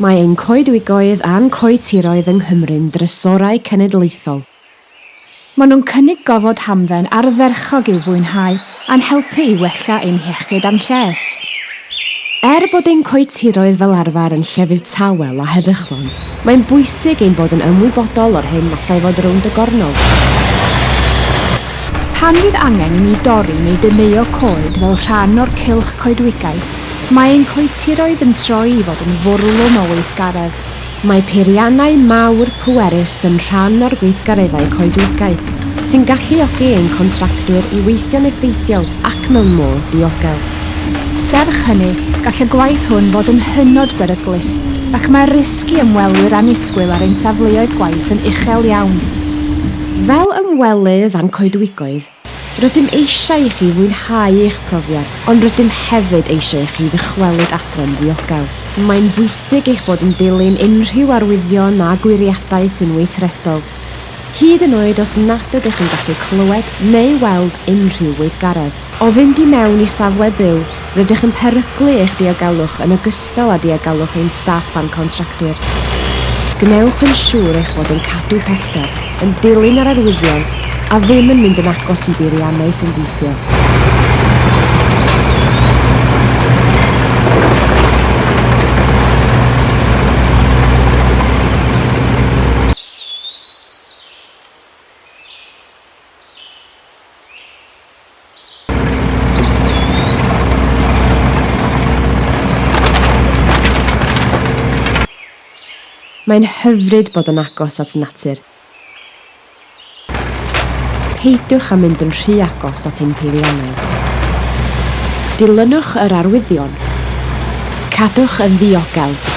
Mae ein coedwigoedd a'n coetiroedd yng Nghymru'n drysorau cenedlaethol. Maen nhw'n cynnig gofod hamdden ardderchog i'w fwynhau a'n helpu i wella ein hiechyd a'n lles. Er bod ein coetiroedd fel arfer yn llefydd tawel a heddychlon, mae'n bwysig ein bod yn ymwybodol o'r hyn allai fod rownd y gornol. Pan fydd angen i ni dorri neu dyneo coed fel rhan o'r cilch coedwigaeth, Mae ein coetiroedd yn troi i fod yn fwrlwm o weithgaredd. Mae peiriannau mawr pwerus yn rhan o'r gweithgareddau coedwigaeth, sy'n galluogi ein contractwyr i weithio'n effeithiol ac mewn modd diogel. Serch hynny, gall y gwaith hwn fod yn hynod beryglus, ac mae risgu ymwelwyr anusgwyl ar ein safleoedd gwaith yn uchel iawn. Fel ymwelydd a'n coedwigoedd, Rydym eisiau i chi fwynhau eich profiad, ond rydym hefyd eisiau i chi ddychwelyd adre'n ddiogel. Mae'n bwysig eich bod yn dilyn unrhyw arwyddion a gwiriadau sy'n weithredol. Hyd yn oed os nad ydych chi'n gallu clywed neu weld unrhyw weithgaredd. O fynd i mewn i safle byw, rydych yn peryglu eich diogelwch yn ogystal â diogelwch ein staff a'n contractwyr. Gnewch yn siŵr eich bod yn cadw pellter, yn dilyn yr arwyddion a ddim yn mynd yn agos i beiriannau sy'n gweithio. Mae'n hyfryd bod yn agos at natur – peidiwch am mynd yn rhy agos at ein peiriannau. Dilynwch yr arwyddion. Cadwch yn ddiogel.